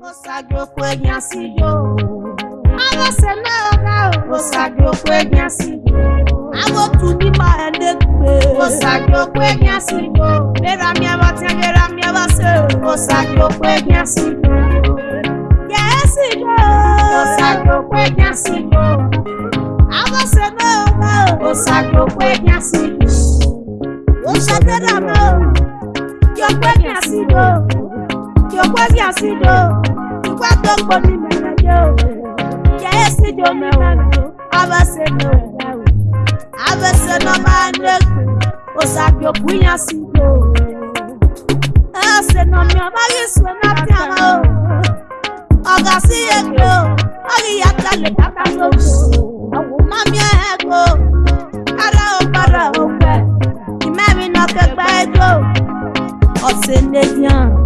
Consagro cuegna sigo. A você não dá. Consagro cuegna sigo. A botu ni ma ende kwe. Consagro cuegna sigo. Vera minha batia, vera minha base. Consagro cuegna sigo. Yes, sigo. Consagro cuegna sigo. A você não dá. Consagro cuegna sigo. Consagro cuegna sigo. Yo cuegna sigo kwezi asido kwato nkponi mẹlẹjọ kẹsì jọ mẹwàá abẹsẹ mẹwàá abẹsẹ nọmba ndekpe osakio kunya sido ẹsẹ nọmi ọba yesu ẹnati ama o ọga si o ọyí yàtọ lè yàtọ lóko ọwọ mami ẹgbọ ara ọgbọrọ ọgbẹ ìmẹrin nọkẹgbẹ ẹgbọ ọsẹ ndéjìàn.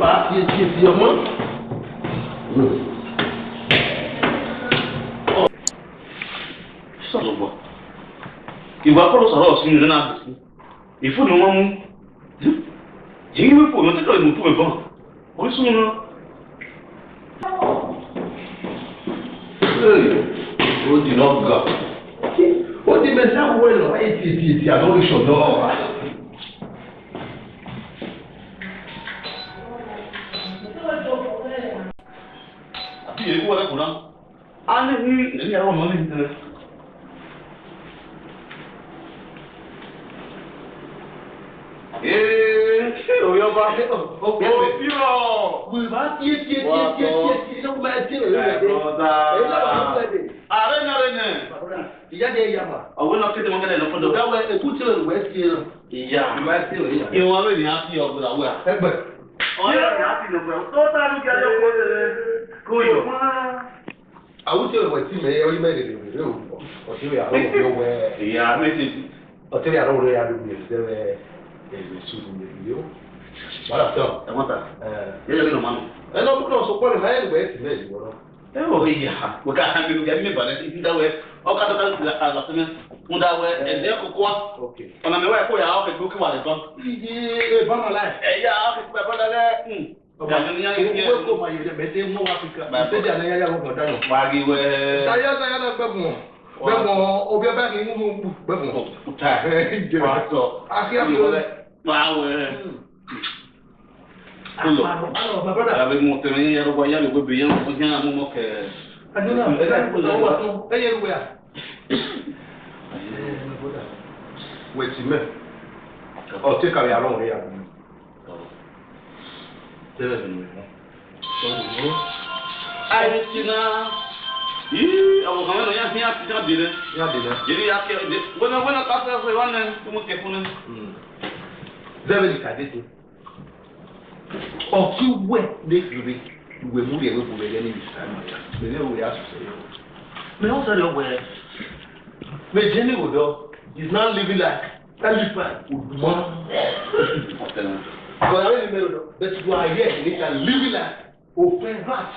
bá yé tiẹ̀ fi ọmọ. sọ̀rọ̀ bọ̀ ìwà kọ́rọ̀ sọ̀rọ̀ ọ̀sìn ìrìnà àbùkù ìfúnni wọn mú yìí wípé òun tẹ́tọ̀ ìmùtú ìbọn orísun wọn. ó di lọ́gà ó di mẹ́ta wẹ́lọ̀ ètìtì àlọ́ ìṣọ̀dọ̀ ọ̀hún. ti yẹ kó wọlé kó náà á ní ní ní àwọn ọmọ ní tẹlẹ. ee òye ọba ó bí rọ. bùrùbá tiẹ tiẹ tiẹ tiẹ tiẹ tiẹ sọgbọn bá tiẹ òye rẹ dé èyí lọ́wọ́ àwọn ọmọ rẹ dé. ààrẹ ní ààrẹ ní. ìyá de ẹyà ma. ọ̀wé náà kéde wọn kẹ́lẹ́ lọ fọdọ. ìyá wẹ èkú tí o wẹ tiẹ lọ. ìyá ìwọ lónìí á fi ọ̀gbìn àwẹ̀. ẹgbẹ́. ọ̀rẹ́ mi á fi lọ bẹ̀rù tó tá a lù kí a lè kó lè. Royo. I would say what team eh you made it with you. Or you are not nowhere. Yeah, I made it. Or you are not where you are there eh you should be you. Wala tán. Ẹ mọ́ta. Yẹ́yẹ́ mi nà máa nù. Ẹ náà kúrò sọ pọ́lì náà ẹ̀rù ẹ̀ tì mẹ́rin wọ́n. Ẹ wọ ìyá wò ká hàn mi gàmí mi bàlẹ̀ sí ìdáwọ̀ ẹ̀ ọ̀ká tó ká lè àlàfẹ́ mi ń dáwọ̀ ẹ̀ ẹ̀dẹ́ kókó wa. Ọ̀nà mi wá ẹ̀kọ́ yà á ọ̀kẹ́ gbókè wà lẹ́kọ́. Ẹ bá nà láì. Ẹ yà á ọ̀kẹ́ gbẹ́ bá nà lẹ́ ìwé kò mà yòjẹ bẹẹ tẹ mọ afirika bẹẹ tẹ àná yáyà wọn kọjá lọ. wáyé sáyà sáyà náà bẹ mọ bẹ mọ obi abẹ ni mímú kú bẹ mọ. kuta wà sọ akíyà tó lẹ. báwo kulo abe mo tẹmẹ yẹn yẹrù bọ yálò gbẹbẹ yẹn mo jẹ àmú mọ kẹ. adúlá ẹ ẹ yẹrù wẹ a. wẹ̀tí mẹ́ ọ̀ tí kàwé àlọ́ wọn yà wọ́n termine. Ayetina. Ii awo kan wɛrɛ yasi yasi ya di dɛ. Ya di dɛ. Yeri ya kɛ de wɛna wɛna ka fɛ fɛ wɛna tumu kɛ mu yɛ wɛ bu yɛ ni bisa ma ta. Mɛ ne wo ya sɔsɔ yɛ o. Mɛ o sɔrɔ is now living like elephant. Odumɔ. But you are here and you can live it like open heart.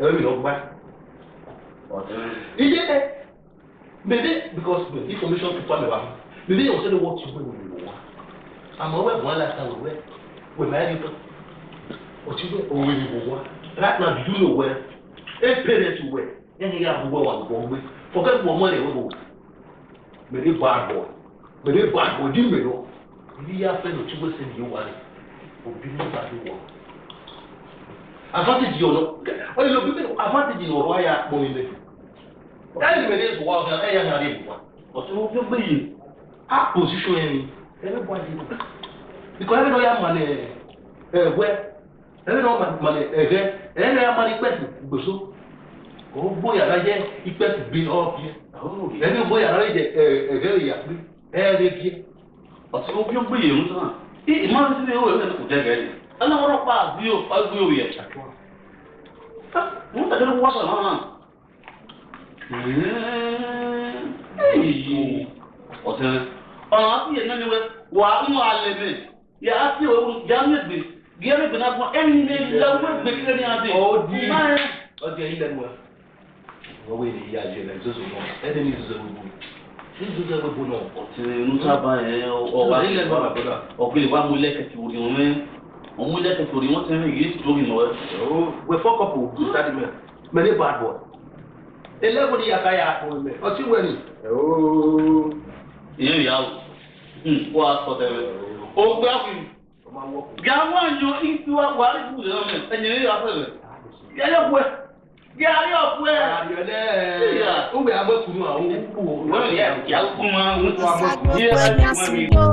Ẹ̀rọ mi lọ gbá. Ìjẹ́ ẹ maybe because the information people have about maybe you tell me what to do when you want. Àmọ́ wẹ̀ wọ́n láti àwọn wẹ̀ wẹ̀ máa ní tán. Òtí wẹ̀ òwe ni mo wá. Right now do you know where? Eight parents wẹ̀ yẹ́n yẹ́ àbúgbọ̀ wà gbọ̀ gbé. Forget wọ́n mọ́ ẹ̀ wọ́n bò. Mèrè bá a bọ̀. Mèrè bá a bọ̀ dín mèrè wọ́n niya fɛ no tigbe sɛ nìyɛ wari obi mu ba de wɔ advantage yɛ ɔlɔ ɔyɛ lɛ obi bɛ advantage yɛ ɔlɔ ayɛ akpɔ yi lɛ ɛyɛ lɛ ɛyɛ wa ɔfɛ ɛyɛ na de bua ɔtɔ wo fɛ gbɛyɛ a position yɛ ni ɛbɛ bɔ ayi do because ɛbɛ n'oyɛ ama lɛ ɛwɛ ɛbɛ n'oyɛ ama lɛ ɛvɛ ɛbɛ n'oyɛ ama lɛ ikpɛtu gbeso ɔgbɔ yàrá yɛ ikpɛtu bi ɔbiɛ ɛbɛ n'ogbɔ yàrá yɛ ɛvɛ yɛ yàgbé ɛyɛ 어떻게 보면 그 영상 이 이만 세대 오해는 고대가리 알아보러 봐 비오 파비오 예 뭔가 저런 거 와서 하나 에이 어때 아 아니 얘는 왜 와무 알레베 야 아티 오 장네 비 야네 그나 뭐 엔데 라고 베크니 아데 어디 어디 이래 뭐야 뭐 왜이 야지는 저소 뭐 애들이 저소 뭐 nígbèjà gbogbo náà. ọtí musa bá yẹn ọwà ọgbẹ wa mú lẹkẹtì orí wọn mẹ wọn mú lẹkẹtì orí wọn sẹni yìí sórí nọ. wẹ fọkọpù ìtàdí mẹ mẹ ní bad boy. eléwo ni yàtá yà àtọ mẹ ọtí wẹ ni. ìyẹn ìyá o kó a sọ tẹ́lẹ̀ o gbé àfin gàwọn àyàn ìtura wàhálà ìbùdó náà mẹ ẹ̀yìn ìyá fẹ́rẹ̀ yẹ́yẹ́ wẹ́ gari ọ̀pọ̀ ẹ̀. Àyọ̀dẹ́ ẹ̀ ń bẹ̀ àwọn òkú wọ́n yẹ ìyàwó máa ń kó abẹ́kùnú. Ṣé ẹgbẹ́ mi sí o?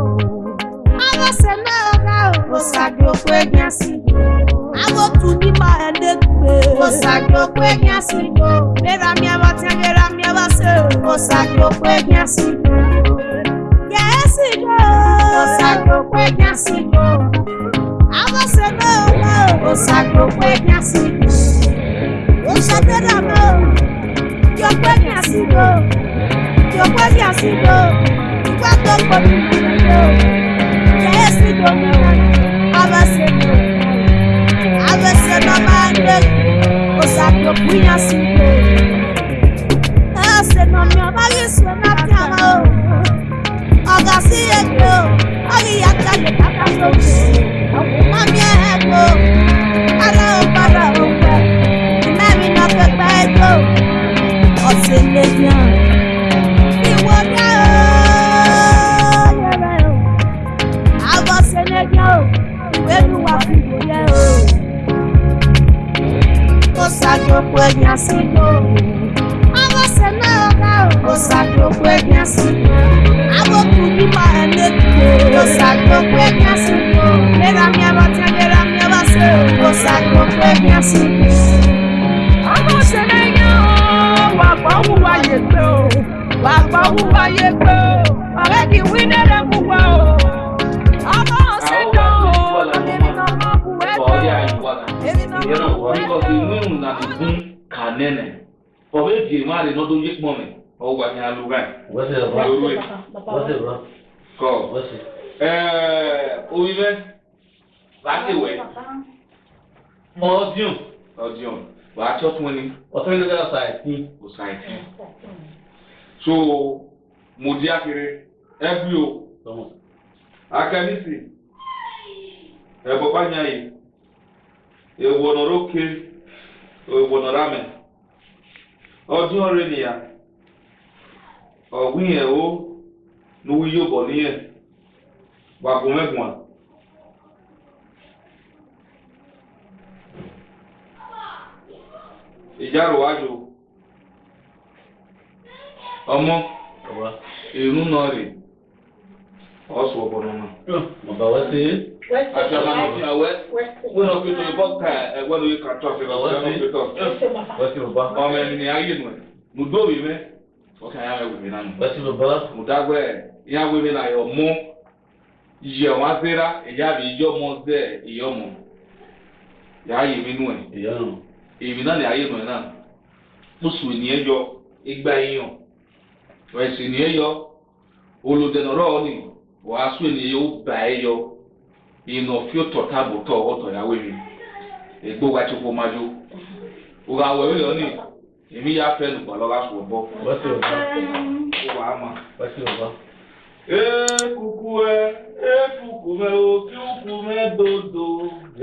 Ọlọ́sẹ̀ náà rà ó. Mo ṣàgbé òkú sí i. Àwòtú ní máa ẹ̀ lé gbé. Mo ṣàgbé òkú ẹ̀gbẹ́ sí i. Mẹ́ra mi ẹwà tí mẹ́ra mi ẹwà ṣe o. Mo ṣàgbé òkú ẹ̀gbẹ́ sí i. Yẹ́sì lọ. Mo ṣàgbé òkú ẹ̀gbẹ́ sí i. Àwọ̀ṣẹ̀ náà rà ó. Mo ṣàgbé òkú ẹ̀gbẹ́ sí i ìṣẹ́gbẹ́dà I kí ọgbẹ́ ní àsìkò kí ọgbẹ́ ní àsìkò ìgbà tó pọ̀ ní ìpínlẹ̀ kẹ́ẹ́ sí gómìnà abẹ́sẹ̀ tó abẹ́sẹ̀ mama ndé òṣàpọ̀ kú ní àsìkò ẹ̀ẹ́sẹ̀ mọ̀mí ọba yìí sùn náà bí àmà o ọ̀gá sí ẹgbẹ́ o ọ̀gá ìyá a lugar. Você é Você é Qual? Você. É, o Ivan. Bate o E. Odium. Odium. Bate o Tuni. O Tuni da Saiti. O Saiti. So, Mudiakire. Ebio. Vamos. Akanisi. Ebopa Nyai. Ewonoroke. Ewonoroame. Ọdún ọrẹ nìyà ọ̀gbìnyẹ̀wò ní wíyọ̀ bọ̀ níyẹn wàgùn mẹ́gbọ̀n. ìjárò wájú ọmọ ìrún náà rè ọ̀sùn ọ̀bọ̀nà náà. ọ̀bà wá sí. Àjọba náà fi àwẹ́. Wọ́n fi tó bọ́ ká ẹgbẹ́ lórí kàtọ́ fi lọ́wọ́ sí. Ọmọ ẹni ni ayé nù ẹ̀. Nùdó yìí mẹ́ ọkàn ya wẹ̀ wẹ̀ nánu. wọ́n ti bọ̀ bọ́. mo dágbẹ́ ìyá wẹ́wẹ́ la yọ mú yẹ wọn sẹ́ra ìyá mi yọmọ sẹ́ ìyọmọ yàá yẹ mi nù ẹ̀. ìyọnu. èmi náà ni ayé nù ẹ̀ náà mùsùlùmí ẹ yọ igba èèyàn ẹ̀sìn ni ẹ ni wàásù ènìyàn ó bà ẹ yọ ìnà fíòtọ̀ táàbù tọ̀ ọ̀tọ̀ wa ti fọ́ máa jó ògà àwọ̀ ẹ̀ yọ èmi yà fẹ́ lùgbà lọ́la sùn bọ́. bọ́sì ò bọ́. ó wàá mà. bọ́sì ò bọ́. ekuku ẹ ekuku mẹ okiuku mẹ dodo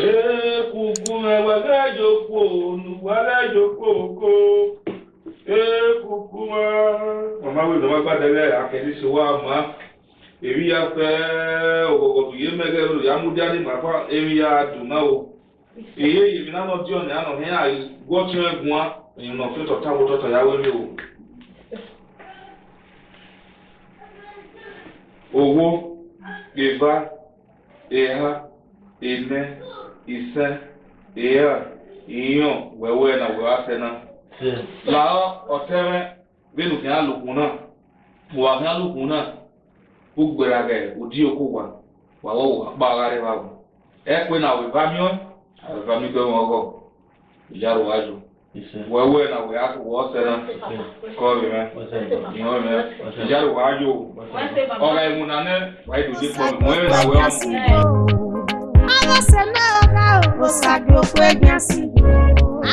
ekuku mẹ wẹlẹjoko onu wẹlẹjoko oko ekuku mẹ. màmá wo ìdánwò gbàdé lẹ akẹ́lí ṣe wá mọ́ èmi yà fẹ́ òkòkò tùyé mẹ́gẹ́ lò yàmúdí àti màfà èmi yà dùn náà o èyí èyí mi náà lọ tí ọ̀nà àná ní àyè gbọ́ tí wọ́n gun wa. n'ụtụtụ ụtụtụ ya were iwu owo ịba ịha ine ise ịha iyo wẹwẹ na wẹwẹ asẹ na làá ọtẹrẹ bẹẹni kí á lùkùn wà kí á lùkùn náà ó gbéra òkú wa wà wọ wà wọ ẹ pé na bá mi ọ àwẹ bá mi wọ́n wé na wọ́n yàtọ̀ wọ́n sẹ́nà kọ́ mi mẹ́ ìwọ́n mi ìjáde wọ́n ayò ọ̀rọ̀ ẹ̀mú nane wọ́n yóò dé pọ̀ mọ́ ẹ̀rọ ìwé ọ̀mù. Alọ́sẹ̀ náà ká òsàgbòkú ẹ̀gbìn sí.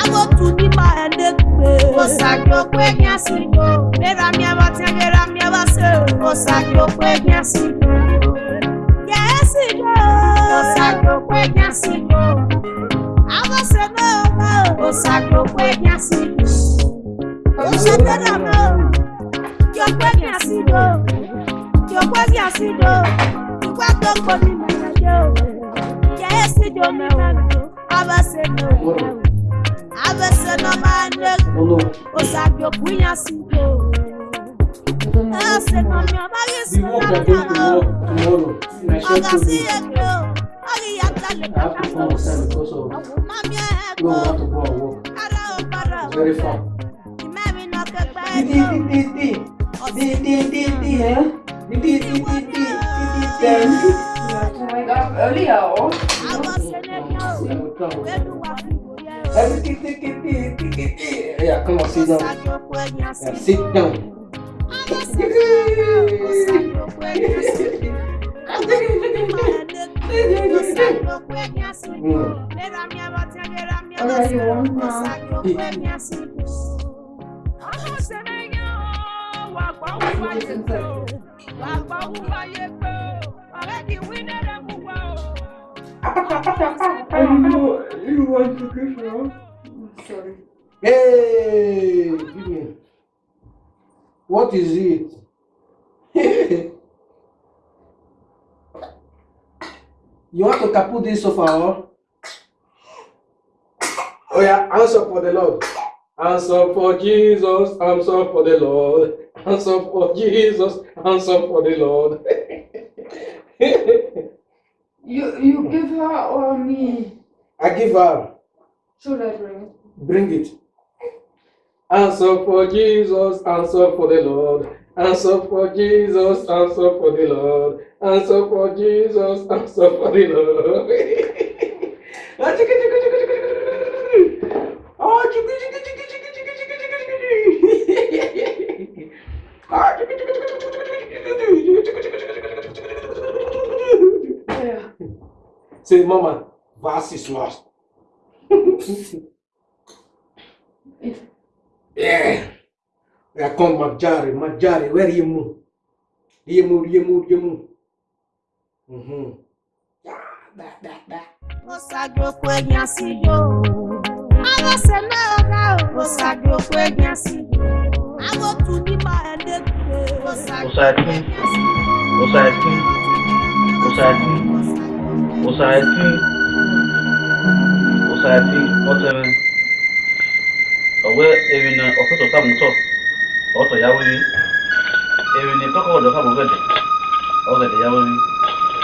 Agbókù ní ma ẹ̀dẹ́ pé. Òsàgbòkú ẹ̀gbìn sí. Bẹ́ẹ̀rẹ̀ mi ẹ̀wá tẹ́ bẹ́ẹ̀rẹ̀ mi ẹ̀wá sẹ́. Òsàgbòkú ẹ̀gbìn sí. Yẹ́sì dé. Òsàgbòkú ẹ̀gbìn sí cenoura, o saco foi minha cinta. O chapéu da mão, que eu fui minha cinta, que eu fui minha cinta. Enquanto eu comi minha cinta, que é esse o saco eu fui minha cinta. Ah, você não me amarece, very far. Didi didi didi didi didi didi eh didi didi didi didi then. Oh my God, earlier oh. Everything, come on, sit down. Yeah, sit down. Ọ̀rọ̀ yìí wọ́n máa Hey, Jimmy, what is it? You want to tapu this sofa or? Oh yeah, answer for the Lord. Answer for Jesus, answer for the Lord. Answer for Jesus, answer for the Lord. you you give her or me? I give her. Should I bring it? Bring it. Answer for Jesus, answer for the Lord. Answer for Jesus, answer for the Lord. Answer for Jesus, answer for the Lord. Oh, chicka, chicka, chicka, chicka, chicka, chicka, chicka. Oh, chicka, chicka, chicka, chicka, chicka, chicka, chicka, chicka. Say, Mama, verse is lost. yeah. I come, Majari, Majari, where are you? Riemu, Riemu, Riemu. Mm-hmm. Osagokwe nyasigo, awase na oga osagokwe nyasigo, awotu ni ma ende kwe. Osagokwe nyasigo, osagokwe, osagokwe, osagokwe, osagokwe, ọtẹmẹ. Ọwẹ́ ewì náà ọ̀pẹ̀tọ̀ sàmùtọ̀, ọ̀tọ̀ yáwó yìí. Ewì ní kọ́kọ́ ọ̀dọ̀ sàmùgẹ̀dẹ̀, ọ̀gẹ̀dẹ̀ yáwó yìí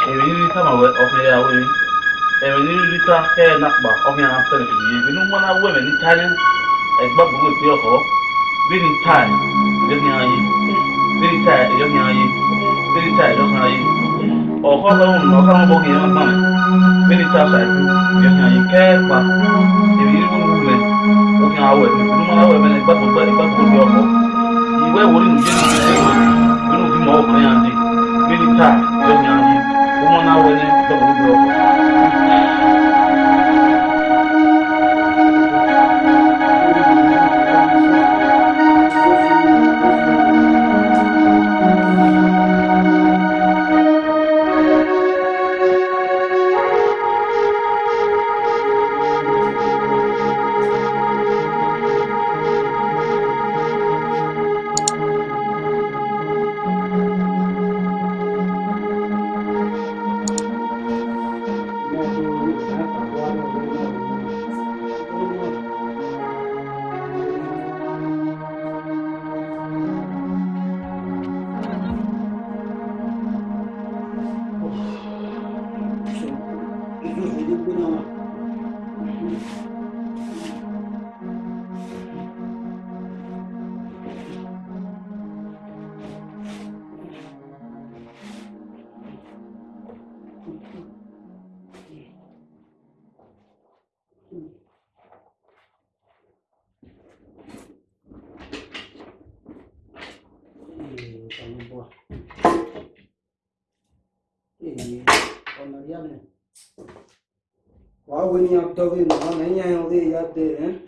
ebenirita ma ɔfɛya wele ebenirita kɛyɛ nakpa ɔfɛya afɛn ebi ebinu mɔna wɛmɛ ni tani ɛgba gbogbo ete ɔkɔ bini tai ɛdɔmi ayi bini tai ɛdɔmi ayi bini tai ɛdɔmi ayi ɔkɔ lɔn ɔkɔ lɔn bɔkɛ yɛn kpamɛ bini tai sai ɛdɔmi ayi kɛyɛ kpa ebinirita wɛmɛ ɔfɛya awɛ ebinu mɔna wɛmɛ ni gbagbo gbagbo gbagbo di ɔkɔ ìwé wòlíì nìyẹn ti ṣe wòlíì nínú bí mo ọkọ yẹn á di bini tai ɛdɔmi ayi. now ශ්‍රාවණියක් තවෙන් මම යන්නේ යත්තේ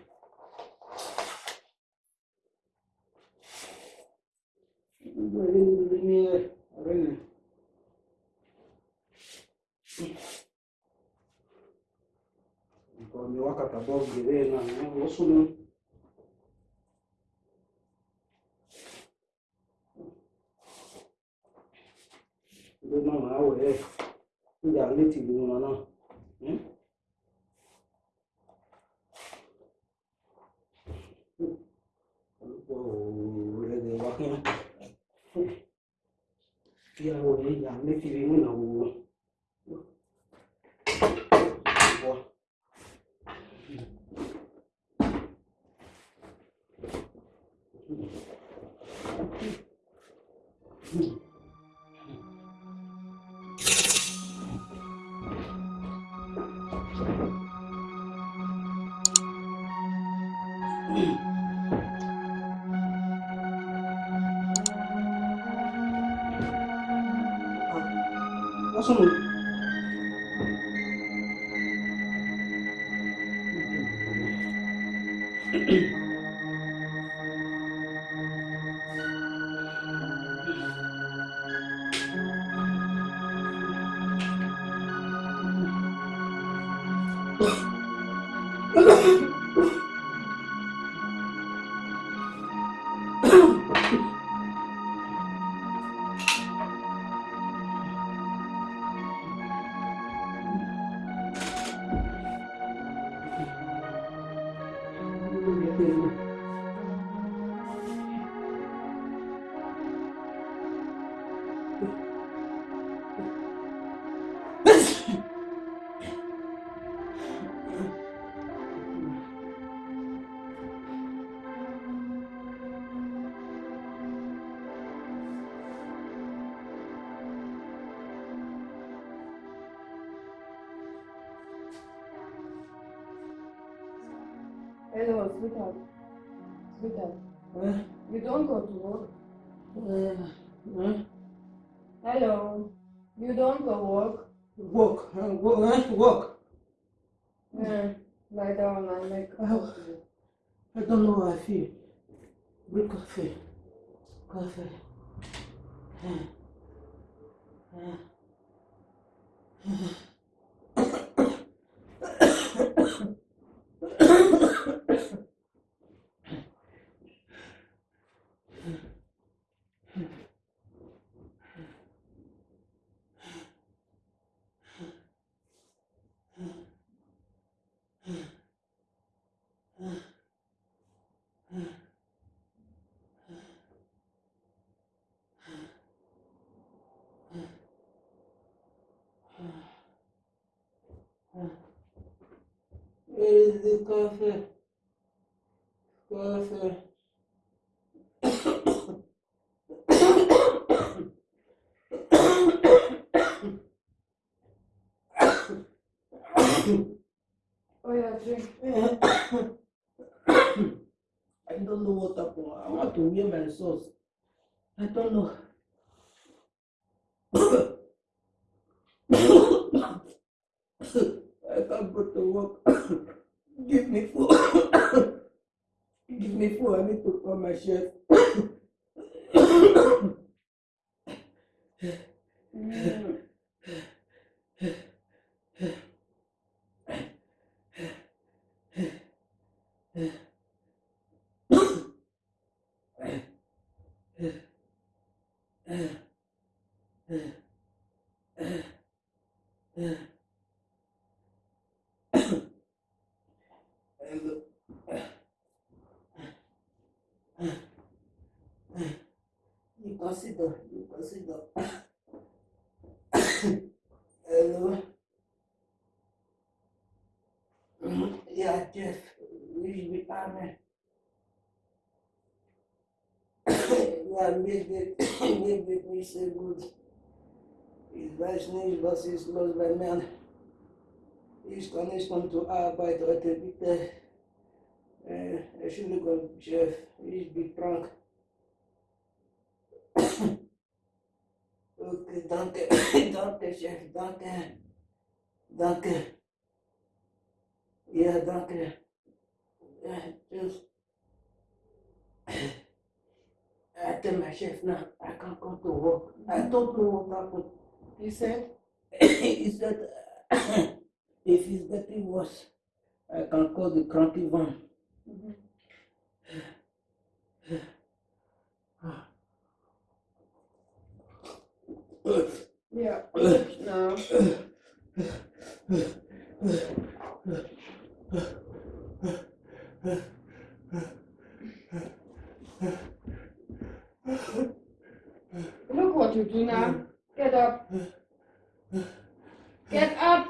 absoluto. You don't go to work. Uh, Hello. You don't go work. Work. Uh, work. work. Yeah. Lie down I make. I don't know how I feel. Brew coffee. Coffee. Yeah. Where is the coffee? Coffee. oh yeah, drink. I don't know what happened. I want to wear my sauce. I don't know got to work. give me food. give me food. I need to put my shirt. Yeah. You consider, you consider. Hello. Yeah, Jeff, we be amen. Yeah, make it, make it, we say good. His wife's name was his lost by man. His connection to our by the Uh, I should look up Jeff. He's big drunk. okay, danke, danke, Chef, danke, danke. Ja, danke. Ja, tschüss. I tell my chef now, I can't come to work. I don't know what happened. He said, he said, if it's getting worse, I can call the cranky one. Yeah. No. Look what you do now. Get up. Get up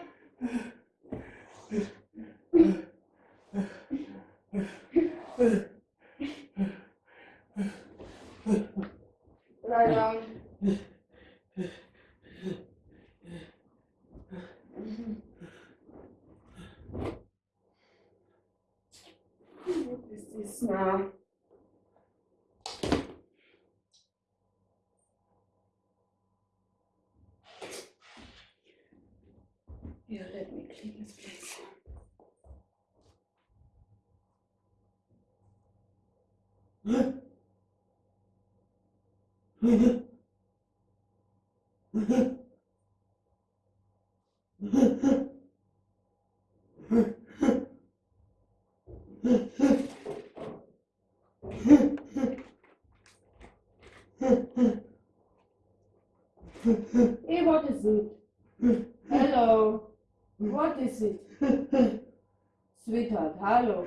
right around. what is this now? Hey, what is it? Hello. What is it? Sweetheart, hello.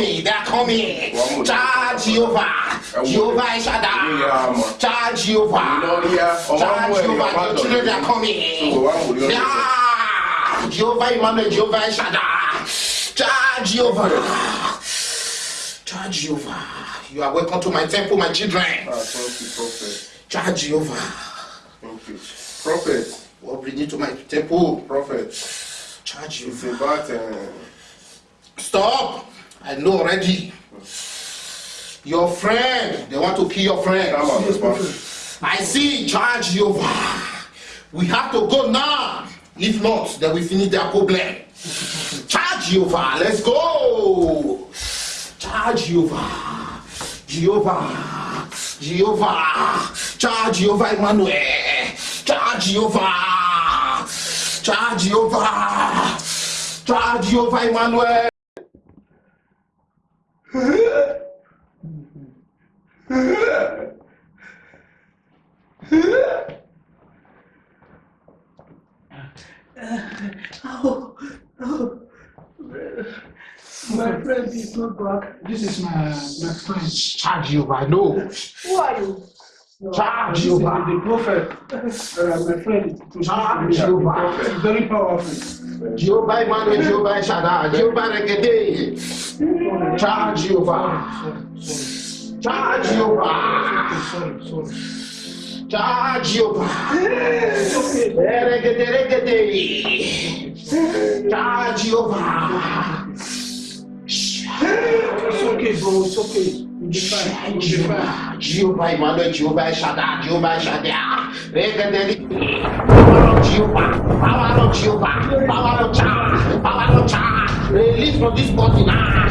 me, are coming. Cha Jehovah, Jehovah is Shaddai. Cha Jehovah, Cha Jehovah, the children are coming. Yeah, Jehovah Emmanuel, Jehovah is Shaddai. Cha Jehovah, Cha Jehovah, you are welcome to my temple, my children. Ah, Cha Jehovah, prophet, what bring you to my temple, prophet? Cha Jehovah. Uh, Stop! I know already. Your friend, they want to kill your friend. I see, charge Jehovah. We have to go now. If not, then we finish their problem. Charge Jehovah, let's go. Charge Jehovah. Jehovah. Jehovah. Charge Jehovah Emmanuel. Charge Jehovah. Charge Jehovah. Charge Jehovah Emmanuel. Uh, oh, oh. My friend is not back. This is my, my friend's Charge you, I know. Who are you? Charge Jehovah. The prophet, uh, my friend, charge Jehovah. It's very powerful. Jehovah man. Jehovah Shaddai, Jehovah Regede. Charge Jehovah. Charge Jehovah. Charge Jehovah. Regede, Regede. Charge Jehovah. It's okay, bro. It's okay. Jeová, manda Jeová Shaddai, Jeová Shaddai, pega dele. Falaram Jeová, falaram Jeová, falaram Tchá, falaram Tchá, release from this body now,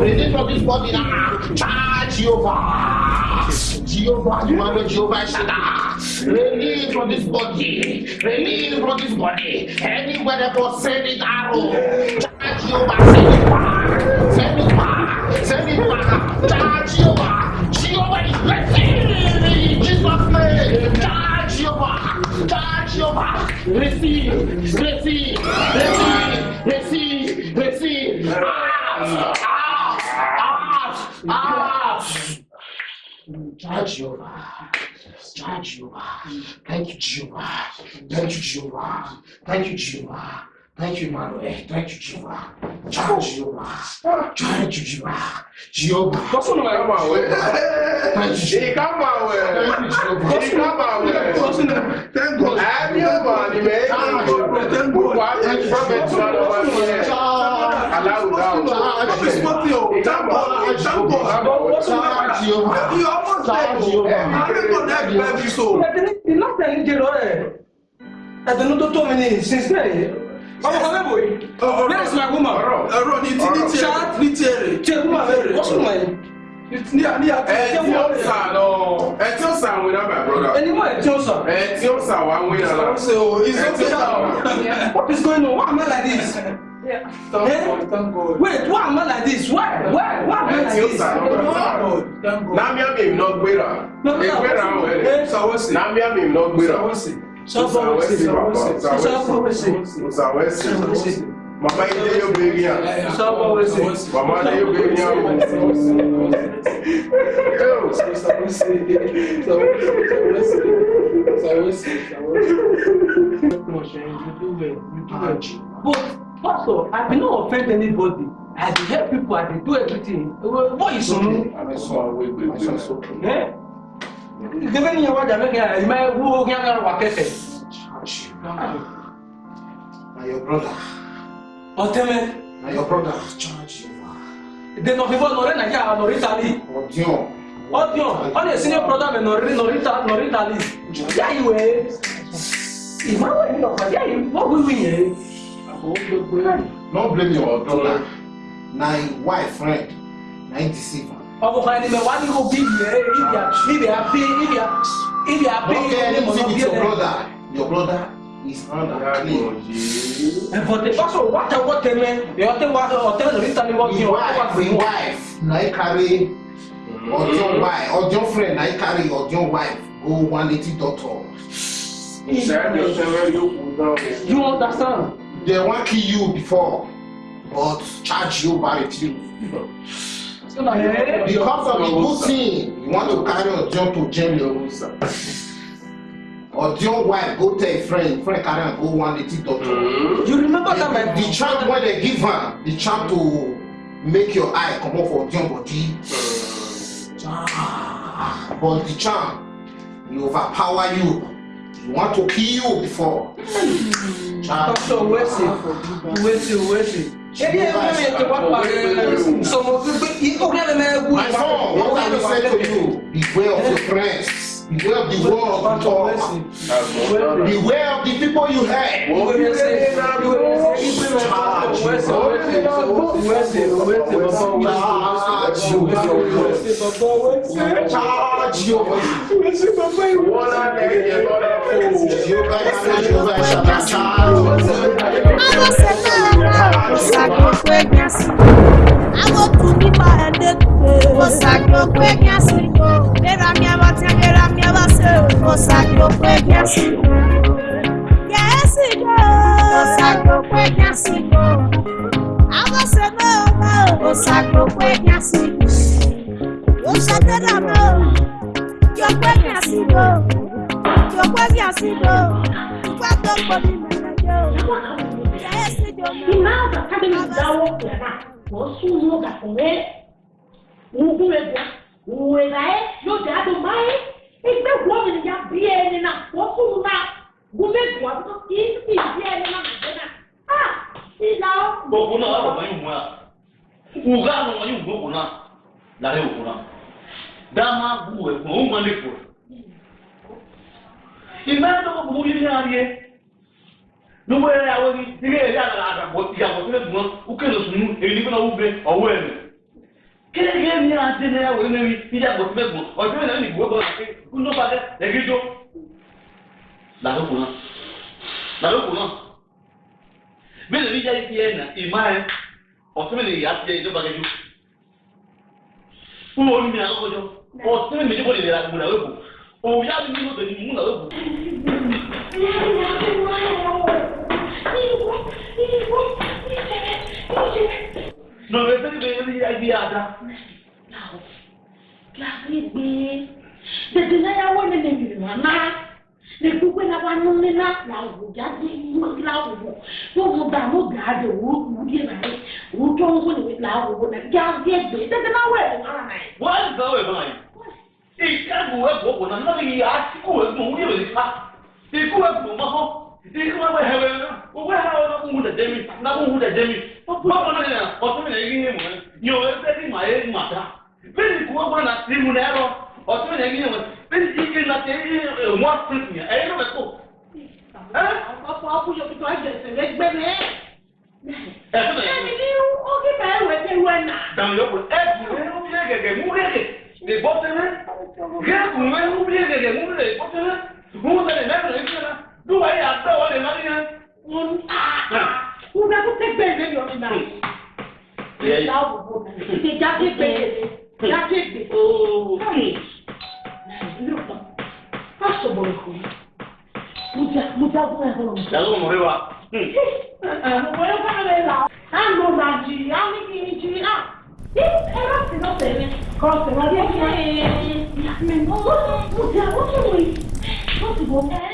release from this body now, Tchá, Jeová, Jeová, manda Jeová Shaddai, release from this body, release from this body, anywhere that was sending arrow, charge Jeová, send send it Zeniwa! Dać Joba! Joba let's see, let's see, let's see, let's see, let's see, Out! Out! Judge Jehovah. Judge Jehovah. Thank you, Jehovah. Thank you, Jehovah. Thank you, Jehovah. Posso não é mal, é? Diga mal, é? Diga mal, é? Tango. É meu mano, ah, né? ah, então, tá então, tá tá, é? Tango. Quase a gente vai ver se ela vai fazer. Alá o dão. Tango, tango. Tango. E o moço é? Tango não é bem visto. Não tem nem dinheiro, é? É do não doutor, menino, sincero. where is my woman. ọ̀rọ̀ ni ti ni ti ẹ ni ti ẹ rè. ṣe woman rè wọ́n sùn mọ̀ ẹ́. Ẹtí ó sà lọ. Ẹtí ó sà àwọn ìnáwó àbúrò. Ẹni mọ̀ ẹtí ó sà. Ẹtí ó sà wà àwọn ìnáwó. Ṣé o ìṣòro sà wà? What is going on? Why am I like this? Yeah. Thank eh? God, thank God. Wait, why am I like this? Why? Why? Why am I like this? Thank God, thank God. Nàmíà mi ò náà gbéra. Ègbéra àwọn ẹ̀rẹ̀. Nàmíà mi ò náà gbéra sọ fọwọ́ sí sọ fọwọ́ sí sọ fọwọ́ sí. Mama yi de yo beri an. Sọ fọwọ́ sí. Mama de yo beri an. Yo. Sọ fọwọ́ sí. Sọ fọwọ́ sí. Sọ fọwọ́ sí. Sọ fọwọ́ sí. You do well. You do well. But pastor, I bin no offend anybody. I dey help people. I dey do everything. What is sunu? I dey sun away gbegbe. Debe ni yawa jame eh, kya ima wo kya kya wakete. Na your brother. Oteme. Na your brother. Charge you. De no vivo nore na kya nori tali. Odion. Odion. All your senior brother me nori nori ta nori tali. Ya iwe. Eh. Ima wo ni no ya iwe wo wi wi ye. No blame your brother. Na wife friend. Na him ọkọ kan ẹni bẹ wá ní ko bí yẹ ibi àbí ibi àbí ibi àbí ẹni mọ̀ náà bí ẹ Your brother is unclean. Ẹ̀fọ̀tẹ̀ fásọ̀ wáta wọ́tẹ̀ mẹ́ ẹ̀ ọ̀tẹ̀ wá ọ̀tẹ̀ lórí ìtàní wọ́n fi ọ̀tẹ̀ wá pè é. wife na ẹ carry ọjọ́ wife ọjọ́ mm. friend I ẹ carry ọjọ́ wife go one eighty doctor. You understand? They wan kill you before but charge you marry too. Eh, because of the good thing, you want to carry Odion to jail Or your wife go tell friend, friend carry and go one little doctor. Hmm. You remember that my the charm when they give her the charm to make your eye come off for your body. Hmm. but the charm, you overpower you. You want to kill you before. Hmm. Doctor, wait, wait, wait. Ebi ẹ wọ́n mi ti wá pa sọmọ gbígbé orí ẹ̀rọ mẹ́rin gùn. My son, what I will to you, beware of your friends. beware of the world talk. Beware of the people you hate. Charge your Sacrifice, I want to be my head. Sacrifice. Era minha batinha, era minha bacia. Moça que eu peguei assim. Que é esse Moça que eu peguei assim. A você não, não. Moça que eu peguei assim. Moça que era não. Que eu peguei assim, não. Que eu peguei assim, não. Quando eu fui me melhor. Que é esse Que nada, cadê me dar o outro? Posso um lugar com ele? Não com ele uwenaye yote adumaye igbekuomene yabiene na kosuna gumegua isibiene na mugena ilao gboguna waromayimua ugano wayi gboguna lare oguna dama guwe gbohumalefo ìmẹ́tọ́ gbogbo yìí ní àárín yẹn nígbà yẹn àwọn ẹni ilé ẹ̀rí àgbàlagbà ìyàwó sílẹ̀ gbọ́n ó kéde sùn ní èyí nígbà náà ó gbé ọwọ́ ẹ̀ nù kéèké ní ase ní ẹwọ ẹnu ẹwì ní ìjà gbòtú mẹgbọn ọdún ẹnu ẹni gbogbo ọdún ẹnu ọba dẹ lẹbi tó làlókù náà làlókù náà bẹ́ẹ̀ni ẹni ìjà yìí yẹ ẹnà ìmá ẹ ọtún ẹni ìyá ti yẹ ìjọba kẹjú fún wọn mi àwọn ọjọ́ ọtún ẹni ìjọba ìlera gbogbo làlókù òun yá mi ní ọbẹ ní mú làlókù. Thank you. No, we said we really like the other. Now, classy be. The denier one in the mama. The book when I want to know that now, we got the most loud. No, we got no guard. We get right. We don't want to be loud. We got to get this. That's not where we are. What is going on? Ìkẹ́gùn ẹ̀gbọ́n kò náà lórí àtìkù ẹ̀gbọ́n òun yóò lè fa. Ìkú ẹ̀gbọ́n mọ́ di kuma bɛ hɛbɛ o o nakun huda dɛmi nakun huda dɛmi bawo ne na ɔtɔ mi na yi ne mɔ yɛ o bɛ di maa ye maa ta bɛ ni kuma bɔ na ti mun na yɛrɛ ɔtɔ mi na yi ne mɔ bɛ ni i ke na te i ye mɔ fili kun yɛ ɛyɛ ne bɛ ko. ọkọ akúnyọ tuntun ajẹsẹ lẹgbẹ mẹ. ẹni ní ó kíkà ẹwẹ tẹ wẹ nà. dàmúlòpọ̀ ẹ kùn ẹ ń bẹ gẹ̀gẹ̀ mú gẹ̀gẹ̀ lè bọ́ tẹ́lẹ̀ gẹ̀kùn ẹ ń bẹ gẹ̀gẹ̀ mú lè bọ́ tẹ́lẹ̀ mẹ́rin lè tẹ́lẹ̀ do yi agbe wa le lori na wọn aa wọn bẹ kó tẹgbẹ ìwé ni ọmọ náà ìjà òbòbò náà ìjà tẹgbẹ ìjà tẹgbẹ ooo a sọ̀bọ̀ ìkọ̀ muja muja bọ̀ ẹ̀ bọ̀. yàtọ̀ mọ̀ wíwá. ọ̀pọ̀ yóò fẹ́ràn lè là. a lò nà jì á ní kí ni jì á. ẹ bá sì lọ tẹ̀lé. kọ́ tẹ̀lé. muja ó kí ni wọ́n ti bọ̀.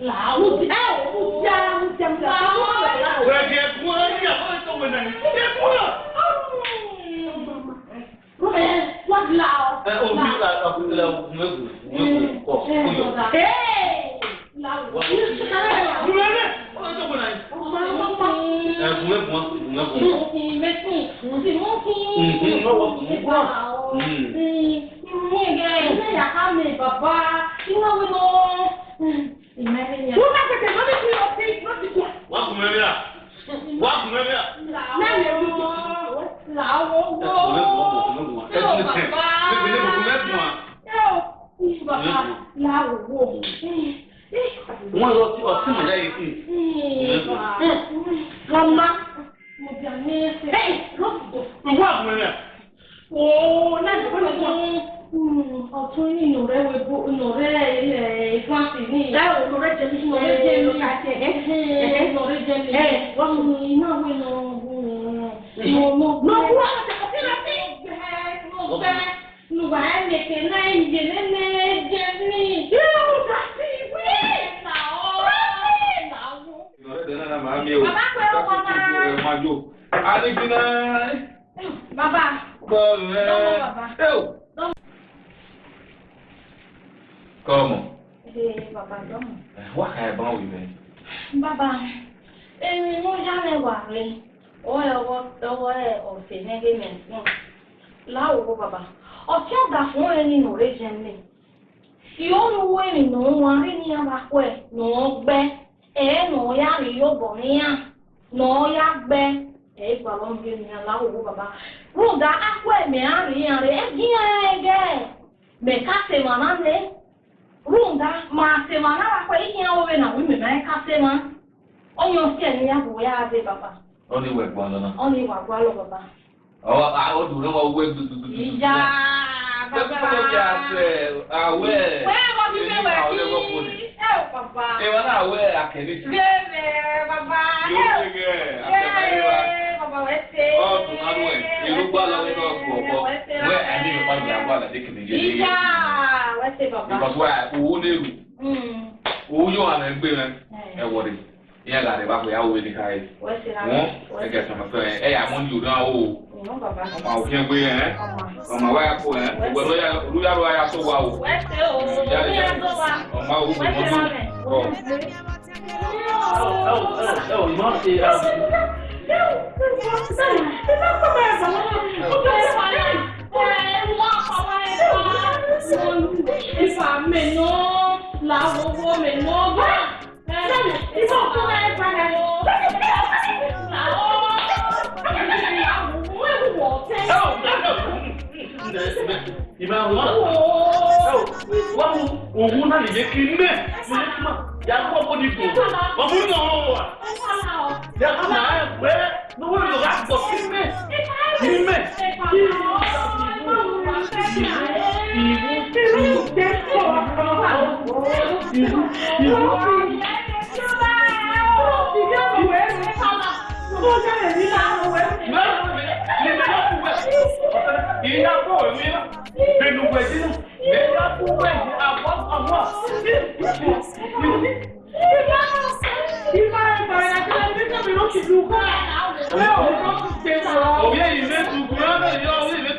Ṣé Mm. gbọ́rẹ́. Kọ́mọ. Bàbá dọ́mọ. Wà á yẹ báwọn wíwẹ̀. Bàbá, èmi ló yára wà rí. Ọwọ́ ẹ̀ ọwọ́ ẹ̀ ọ̀sẹ̀ mẹ́gẹ́mẹ̀ntì náà. Láwùjọ bàbá, ọ̀sẹ̀ ọ̀gá fún ẹni nù rẹ̀ jẹ́ mi. Ìyóòrùwò ẹni nù wọn rí ní abakọ ẹ̀ nù ọ́ gbẹ́. Ẹ̀ẹ́ nù ọ́ yá rí yóò bọ̀ níyà. Nù ọ́ yá gbẹ́ ẹ̀gbà ló ń gé ni aláwọ̀ owó bàbá rúgà akọ ẹ̀mẹ̀ àríyàn rẹ̀ ẹ̀gbìyàn ẹ̀gẹ́ mẹ̀ká ṣe mà náà lé rúgà màá ṣe mà náà akọ ìyẹn òwe nà wí mẹ̀mẹ́ ká ṣe mà ọ̀yàn sí ẹ̀ ní yàgò yá adé bàbá. ó ní ìwà ẹ̀gbọ́n lọ náà. ó ní Oh, oh, oh, oh! gbala ní náà kú ọ̀bọ wẹ́ ẹni ìpa ìyá gbala ní kìnìyẹ ní yé because why owó lérò owó yóò hàn ẹ̀ ń gbé rẹ ẹ̀ wọ̀rẹ̀ ìyá là ní bàbá ìyá òwe nìkan yìí wọ́n ẹ̀ gẹ̀ẹ́sì ọmọ fẹ́ ẹ̀ yà mọ́ ní òdùn àwọ̀ o ọmọ àwọn òfin gbé yẹn ọmọ àwọn àyà kó yẹn ògbẹ́ olúyàrá àyà tó wà o ọmọ àwọn òfin mọ́tò. ẹ ò ẹ ò ẹ ò mọ́ ṣe ìmọ̀ àwọn ọ̀hún náà lè jẹ́ kí n mẹ́ mo lè yàgò mo di ko mo mú ní ọwọ́ wa yàgò mà á gbé ní wọ́n yóò rà gbọ̀ kí mẹ́ kí mẹ́ kí ìwú ìwú ìwú ìwú ìwú. Òbí ẹ̀yìn lẹ́tù, kùnrin ọ̀bẹ̀ yọ orí ìlẹ́tù.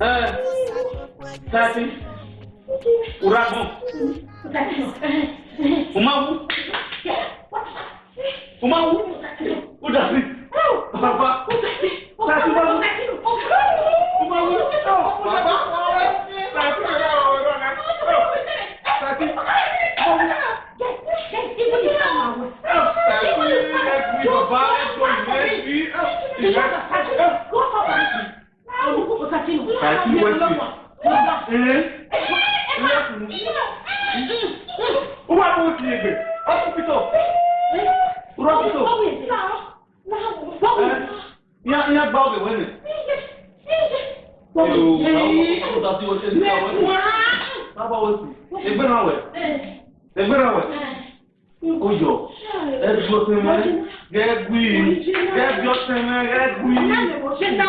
Ah, satu, urabu, umau, umau, udah sih, apa, satu baru, umau, apa, satu orang, satu, Thank you. Kàkí wẹ́sì. Ó wà lóhùn sí ebè, ọ́fíìsọ̀, rọ́fíìsọ̀. Ìyá ìyá gba ọbẹ̀ wẹ́nì. Ẹgbẹ́ náà wẹ̀. Ẹgbẹ́ náà wẹ̀. Ó yọ. Ẹgbẹ́ ọ̀sẹ̀ mẹ́rin. Gẹ́gbì. Gẹ́gbì ọ̀sẹ̀ mẹ́rin. Gẹ́gbì.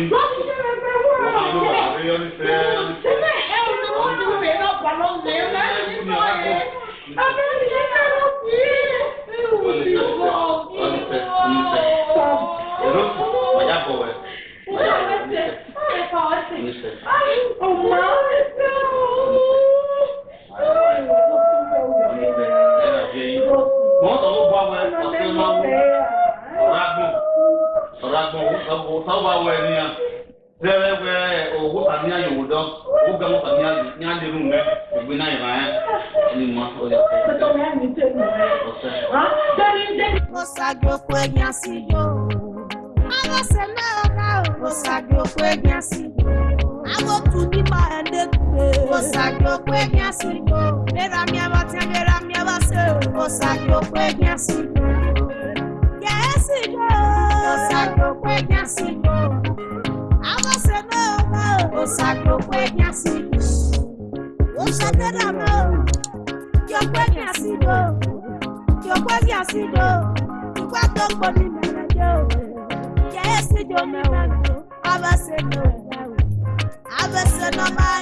you. Mami, se me pregunta. No, no, I understand. Você é o nome do meu, o nome do meu, né? Eu não sei.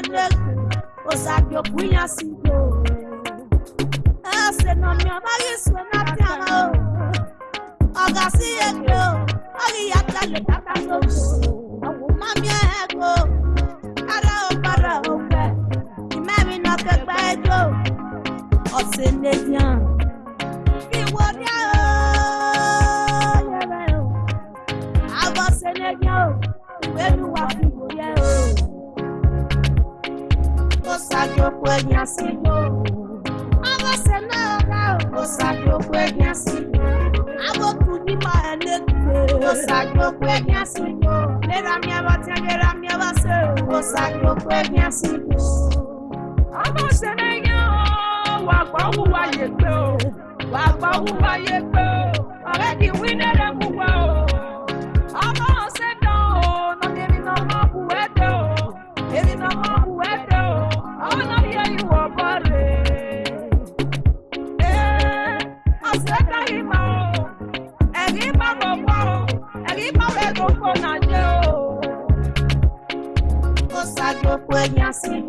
n'eku osagboku oh. ya si do ese na mi amaghị so na piano ọ gasị ego ọghị ara ọgbara ogbe imebi na kekpe ego ọsị n'ezi ahụ huellas si no. Abo se na na o sajo huellas no. Abo tu ni ma ne tu o no. Le da mi aba te le da mi aba se o no. Abo se na ya wa kwa wa ye pe o. Wa kwa wa ye pe o. Ọ̀rẹ́ kì í wí náírà mú. Yasmin.